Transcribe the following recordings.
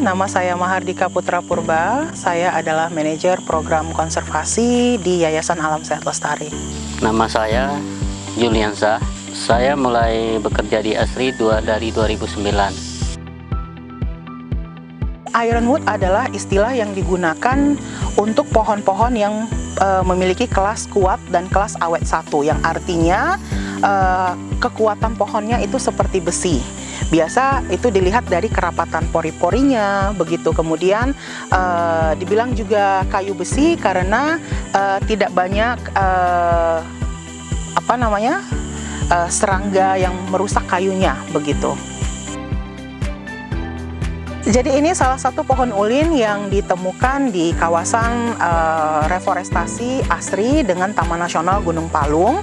nama saya Mahardika Putra Purba. Saya adalah manajer program konservasi di Yayasan Alam Sehat Lestari. Nama saya Juliansa. Saya mulai bekerja di ASRI dua dari 2009. Ironwood adalah istilah yang digunakan untuk pohon-pohon yang uh, memiliki kelas kuat dan kelas awet satu, yang artinya uh, kekuatan pohonnya itu seperti besi biasa itu dilihat dari kerapatan pori-porinya begitu. Kemudian uh, dibilang juga kayu besi karena uh, tidak banyak uh, apa namanya uh, serangga yang merusak kayunya begitu jadi ini salah satu pohon ulin yang ditemukan di kawasan uh, reforestasi ASRI dengan Taman Nasional Gunung Palung.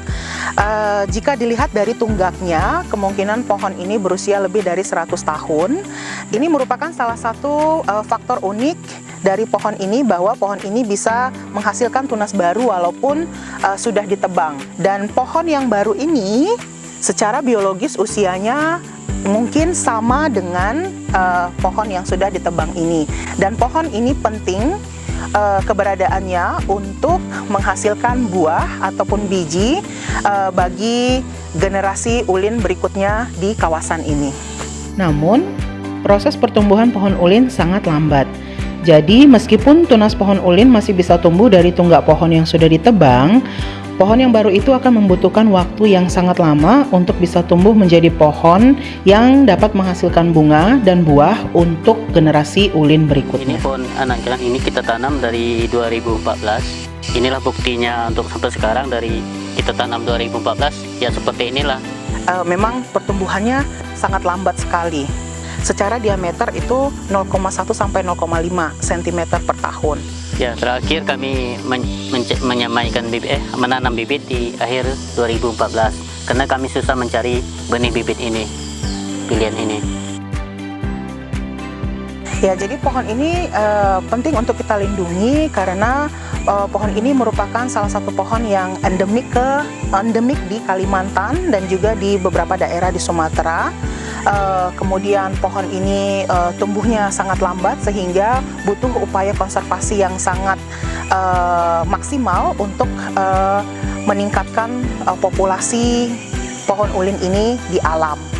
Uh, jika dilihat dari tunggaknya, kemungkinan pohon ini berusia lebih dari 100 tahun. Ini merupakan salah satu uh, faktor unik dari pohon ini bahwa pohon ini bisa menghasilkan tunas baru walaupun uh, sudah ditebang. Dan pohon yang baru ini secara biologis usianya mungkin sama dengan uh, pohon yang sudah ditebang ini. Dan pohon ini penting uh, keberadaannya untuk menghasilkan buah ataupun biji uh, bagi generasi ulin berikutnya di kawasan ini. Namun, proses pertumbuhan pohon ulin sangat lambat. Jadi, meskipun tunas pohon ulin masih bisa tumbuh dari tunggak pohon yang sudah ditebang, Pohon yang baru itu akan membutuhkan waktu yang sangat lama untuk bisa tumbuh menjadi pohon yang dapat menghasilkan bunga dan buah untuk generasi ulin berikutnya. Ini pohon anak jalan ini kita tanam dari 2014. Inilah buktinya untuk sampai sekarang dari kita tanam 2014 ya seperti inilah. Uh, memang pertumbuhannya sangat lambat sekali. Secara diameter itu 0,1 sampai 0,5 cm per tahun. Ya, terakhir kami men menyamaikan bibit eh menanam bibit di akhir 2014 karena kami susah mencari benih bibit ini, pilihan ini. Ya, jadi pohon ini uh, penting untuk kita lindungi karena uh, pohon ini merupakan salah satu pohon yang endemik ke endemik di Kalimantan dan juga di beberapa daerah di Sumatera uh, kemudian pohon ini uh, tumbuhnya sangat lambat sehingga butuh upaya konservasi yang sangat uh, maksimal untuk uh, meningkatkan uh, populasi pohon ulin ini di alam.